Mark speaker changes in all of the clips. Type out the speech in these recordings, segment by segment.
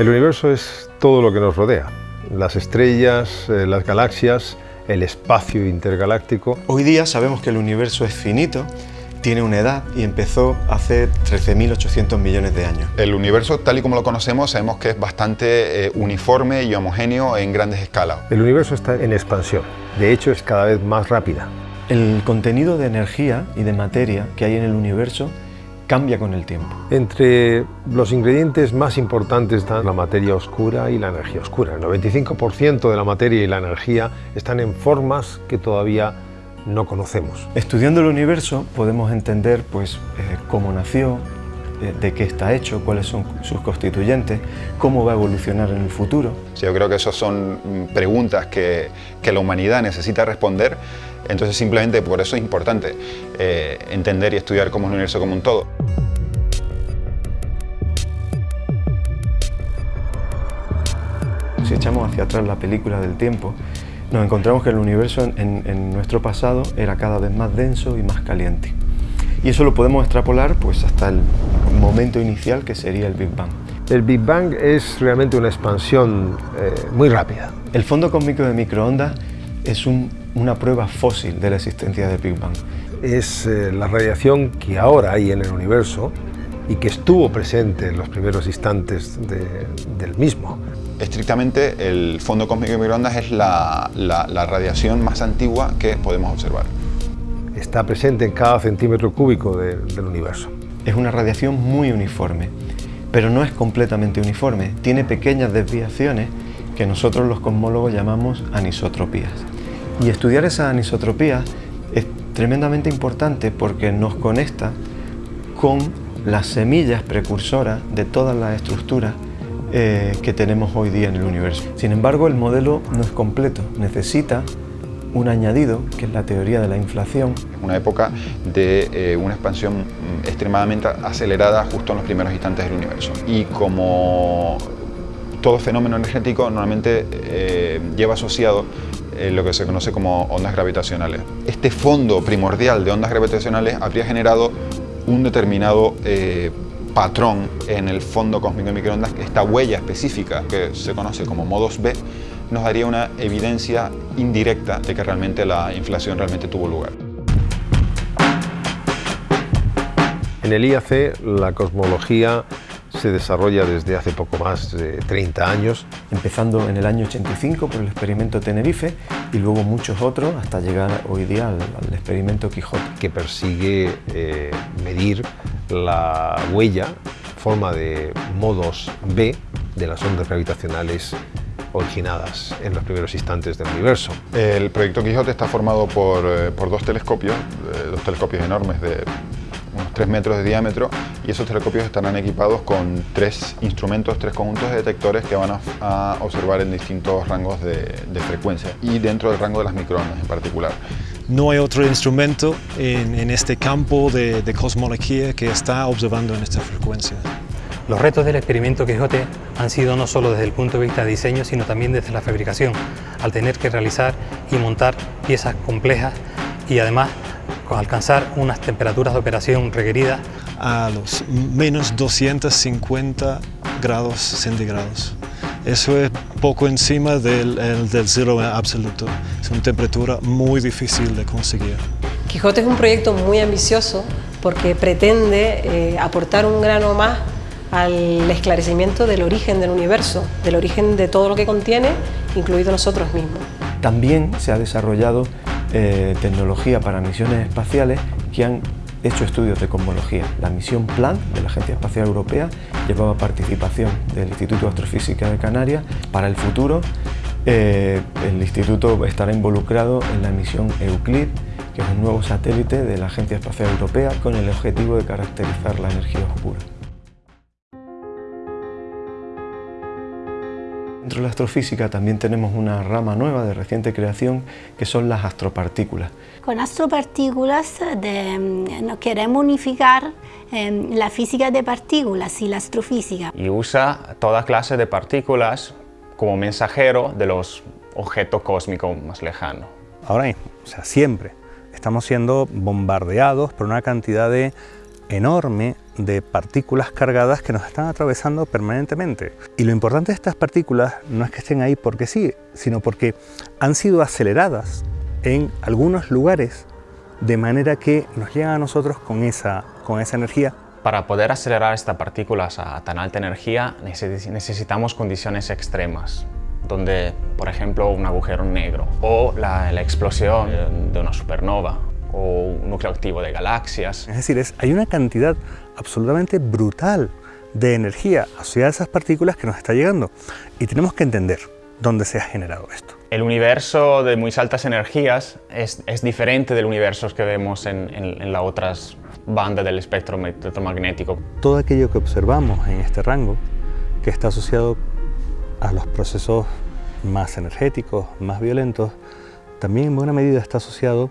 Speaker 1: El universo es todo lo que nos rodea, las estrellas, eh, las galaxias, el espacio intergaláctico.
Speaker 2: Hoy día sabemos que el universo es finito, tiene una edad y empezó hace 13.800 millones de años.
Speaker 3: El universo, tal y como lo conocemos, sabemos que es bastante eh, uniforme y homogéneo en grandes escalas.
Speaker 1: El universo está en expansión, de hecho es cada vez más rápida.
Speaker 2: El contenido de energía y de materia que hay en el universo cambia con el tiempo.
Speaker 1: Entre los ingredientes más importantes están la materia oscura y la energía oscura. El 95% de la materia y la energía están en formas que todavía no conocemos.
Speaker 2: Estudiando el universo podemos entender pues, eh, cómo nació, eh, de qué está hecho, cuáles son sus constituyentes, cómo va a evolucionar en el futuro.
Speaker 3: yo creo que esas son mm, preguntas que, que la humanidad necesita responder entonces simplemente por eso es importante eh, entender y estudiar cómo es el universo como un todo.
Speaker 2: Si echamos hacia atrás la película del tiempo, nos encontramos que el universo en, en, nuestro pasado era cada vez más denso y más caliente. Y eso lo podemos extrapolar pues, hasta el momento inicial que sería el Big Bang.
Speaker 1: El Big Bang es realmente una expansión eh, muy rápida.
Speaker 2: El fondo cósmico de microondas es un una prueba fósil de la existencia del Big Bang.
Speaker 1: Es eh, la radiación que ahora hay en el universo y que estuvo presente en los primeros instantes del mismo.
Speaker 3: Estrictamente, el fondo cósmico de microondas es la, radiación más antigua que podemos observar.
Speaker 1: Está presente en cada centímetro cúbico del universo.
Speaker 2: Es una radiación muy uniforme, pero no es completamente uniforme. Tiene pequeñas desviaciones que nosotros los cosmólogos llamamos anisotropías. Y estudiar esa anisotropía es tremendamente importante porque nos conecta con las semillas precursoras de todas las estructuras eh, que tenemos hoy día en el universo. Sin embargo, el modelo no es completo, necesita un añadido, que es la teoría de la inflación.
Speaker 3: Una época de eh, una expansión extremadamente acelerada justo en los primeros instantes del universo. Y como todo fenómeno energético normalmente eh, lleva asociado lo que se conoce como ondas gravitacionales. Este fondo primordial de ondas gravitacionales habría generado un determinado eh, patrón en el fondo cósmico de microondas, esta huella específica que se conoce como modos B, nos daría una evidencia indirecta de que realmente la inflación realmente tuvo lugar.
Speaker 1: En el IAC la cosmología se desarrolla desde hace poco más de 30 años.
Speaker 2: Empezando en el año 85 por el experimento Tenerife y luego muchos otros hasta llegar hoy día al, experimento Quijote.
Speaker 1: Que persigue eh, medir la huella, forma de modos B de las ondas gravitacionales originadas en los primeros instantes del universo.
Speaker 3: El proyecto Quijote está formado por, eh, dos telescopios, eh, dos telescopios enormes de unos 3 metros de diámetro y esos telescopios estarán equipados con tres instrumentos, tres conjuntos de detectores que van a, observar en distintos rangos de, frecuencia y dentro del rango de las microondas en particular.
Speaker 4: No hay otro instrumento en, este campo de, de cosmología que está observando en esta frecuencia.
Speaker 5: Los retos del experimento Quijote han sido no solo desde el punto de vista de diseño, sino también desde la fabricación, al tener que realizar y montar piezas complejas y además alcanzar unas temperaturas de operación requeridas
Speaker 4: a los menos 250 grados centígrados. Eso es poco encima del, del cero absoluto. Es una temperatura muy difícil de conseguir.
Speaker 6: Quijote es un proyecto muy ambicioso porque pretende eh, aportar un grano más al esclarecimiento del origen del universo, del origen de todo lo que contiene, incluido nosotros mismos.
Speaker 2: También se ha desarrollado eh, tecnología para misiones espaciales que han hecho estudios de cosmología. La misión PLAN de la Agencia Espacial Europea llevaba participación del Instituto de Astrofísica de Canarias. Para el futuro, eh, el instituto estará involucrado en la misión Euclid, que es un nuevo satélite de la Agencia Espacial Europea con el objetivo de caracterizar la energía oscura. Dentro de la astrofísica también tenemos una rama nueva de reciente creación que son las astropartículas.
Speaker 7: Con astropartículas mm, nos queremos unificar em, la física de partículas y la astrofísica.
Speaker 8: Y usa toda clase de partículas como mensajero de los objetos cósmicos más lejanos.
Speaker 9: Ahora mismo, o sea, siempre estamos siendo bombardeados por una cantidad de enorme de partículas cargadas que nos están atravesando permanentemente. Y lo importante de estas partículas no es que estén ahí porque sí, sino porque han sido aceleradas en algunos lugares de manera que nos llegan a nosotros con esa, con esa energía.
Speaker 8: Para poder acelerar estas partículas a tan alta energía necesitamos condiciones extremas, donde, por ejemplo, un agujero negro o la, la explosión de una supernova o un núcleo activo de galaxias.
Speaker 9: Es decir, es, hay una cantidad absolutamente brutal de energía asociada a esas partículas que nos está llegando y tenemos que entender dónde se ha generado esto.
Speaker 8: El universo de muy altas energías es, es diferente del universo que vemos en, en, en las otras bandas del espectro electromagnético.
Speaker 9: Todo aquello que observamos en este rango, que está asociado a los procesos más energéticos, más violentos, también en buena medida está asociado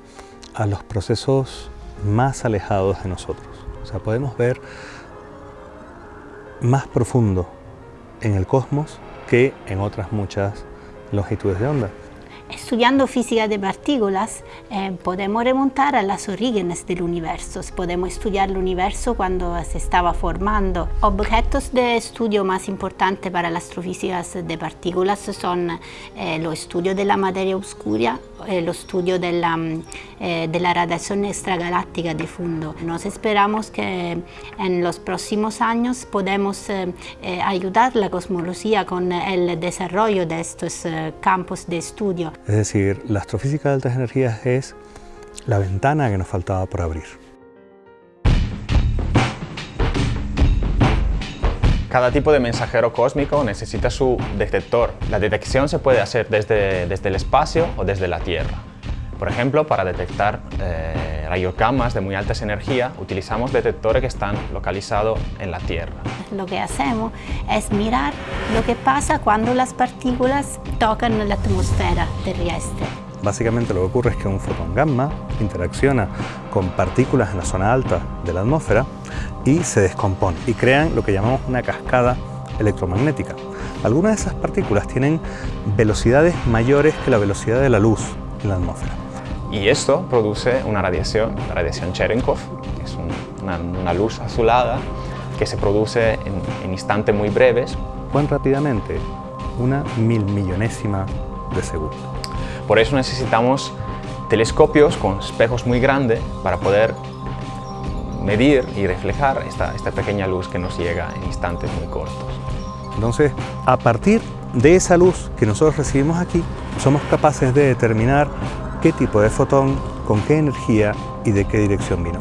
Speaker 9: a los procesos más alejados de nosotros. O sea, podemos ver más profundo en el cosmos que en otras muchas longitudes de onda.
Speaker 7: Estudiando física de partículas eh, podemos remontar a los orígenes del universo, podemos estudiar el universo cuando se estaba formando. Objetos de estudio más importantes para las astrofísicas de partículas son eh, los estudios de la materia oscura, eh, los estudios de la, eh, de la radiación extragaláctica de fondo. Nos esperamos que en los próximos años podemos eh, eh, ayudar la cosmología con el desarrollo de estos eh, campos de estudio.
Speaker 9: Es decir, la astrofísica de altas energías es la ventana que nos faltaba por abrir.
Speaker 8: Cada tipo de mensajero cósmico necesita su detector. La detección se puede hacer desde, desde el espacio o desde la Tierra. Por ejemplo, para detectar eh, rayos gamma de muy altas energías, utilizamos detectores que están localizados en la Tierra.
Speaker 7: Lo que hacemos es mirar lo que pasa cuando las partículas tocan la atmósfera terrestre.
Speaker 9: Básicamente lo que ocurre es que un fotón gamma interacciona con partículas en la zona alta de la atmósfera y se descompone y crean lo que llamamos una cascada electromagnética. Algunas de esas partículas tienen velocidades mayores que la velocidad de la luz en la atmósfera.
Speaker 8: Y esto produce una radiación, la radiación Cherenkov, que es un, una, una, luz azulada que se produce en, en instantes muy breves.
Speaker 9: Cuán rápidamente, una mil millonésima de segundo.
Speaker 8: Por eso necesitamos telescopios con espejos muy grandes para poder medir y reflejar esta, esta pequeña luz que nos llega en instantes muy cortos.
Speaker 9: Entonces, a partir de esa luz que nosotros recibimos aquí, somos capaces de determinar qué tipo de fotón, con qué energía y de qué dirección vino.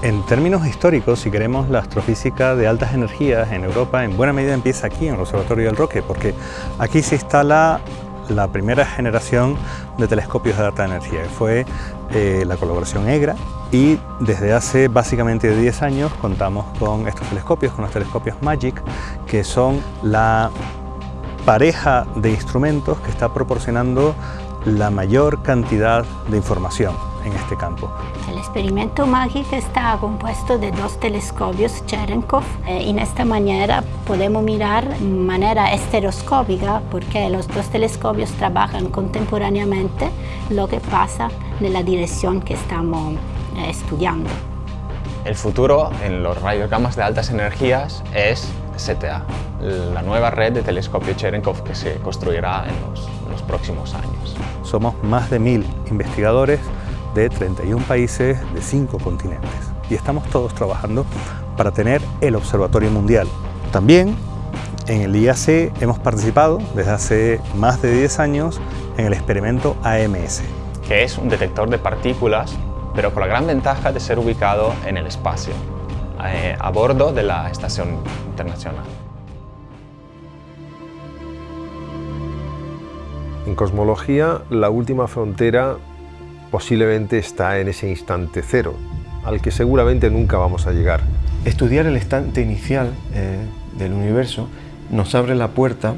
Speaker 9: En términos históricos, si queremos, la astrofísica de altas energías en Europa en buena medida empieza aquí, en el Observatorio del Roque, porque aquí se instala la primera generación de telescopios de alta energía, que fue eh, la colaboración EGRA, y desde hace básicamente 10 años contamos con estos telescopios, con los telescopios MAGIC, que son la pareja de instrumentos que está proporcionando la mayor cantidad de información en este campo.
Speaker 7: El experimento MAGIC está compuesto de dos telescopios Cherenkov. Eh, en esta manera podemos mirar de manera estereoscópica porque los dos telescopios trabajan contemporáneamente lo que pasa en la dirección que estamos eh, estudiando.
Speaker 8: El futuro en los rayos gamma de altas energías es CTA, la nueva red de telescopio Cherenkov que se construirá en los, en los próximos años.
Speaker 9: Somos más de mil investigadores de 31 países de 5 continentes y estamos todos trabajando para tener el Observatorio Mundial. También en el IAC hemos participado desde hace más de 10 años en el experimento AMS,
Speaker 8: que es un detector de partículas, pero con la gran ventaja de ser ubicado en el espacio, eh, a bordo de la Estación Internacional.
Speaker 1: En cosmología, la última frontera posiblemente está en ese instante cero, al que seguramente nunca vamos a llegar.
Speaker 2: Estudiar el instante inicial eh, del universo nos abre la puerta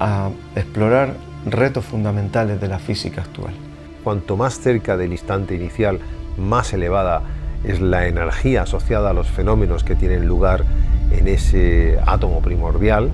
Speaker 2: a explorar retos fundamentales de la física actual.
Speaker 1: Cuanto más cerca del instante inicial, más elevada es la energía asociada a los fenómenos que tienen lugar en ese átomo primordial.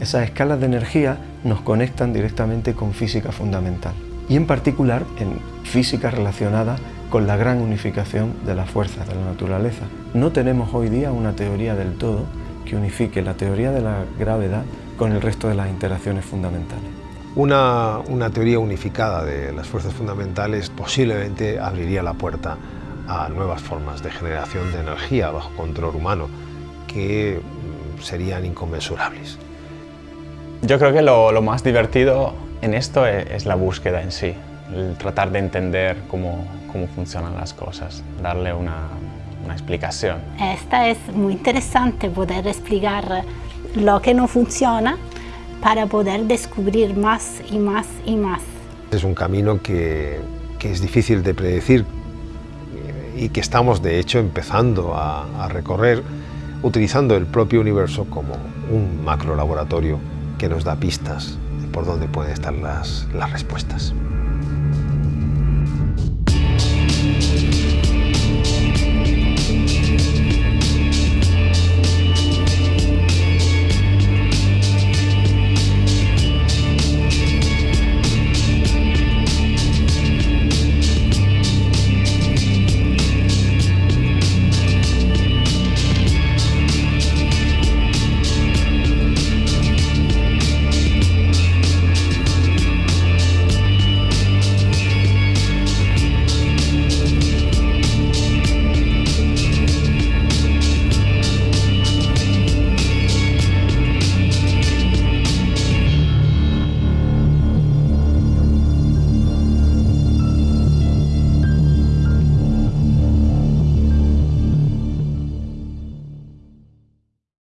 Speaker 2: Esas escalas de energía nos conectan directamente con física fundamental y en particular en física relacionada con la gran unificación de las fuerzas de la naturaleza. No tenemos hoy día una teoría del todo que unifique la teoría de la gravedad con el resto de las interacciones fundamentales.
Speaker 1: Una, una teoría unificada de las fuerzas fundamentales posiblemente abriría la puerta a nuevas formas de generación de energía bajo control humano que serían inconmensurables.
Speaker 8: Yo creo que lo, lo más divertido en esto es, es, la búsqueda en sí, el tratar de entender cómo, cómo funcionan las cosas, darle una, una explicación.
Speaker 7: Esta es muy interesante poder explicar lo que no funciona para poder descubrir más y más y más.
Speaker 1: Es un camino que, que es difícil de predecir y que estamos de hecho empezando a, a recorrer utilizando el propio universo como un macro laboratorio que nos da pistas por dónde pueden estar las, las respuestas.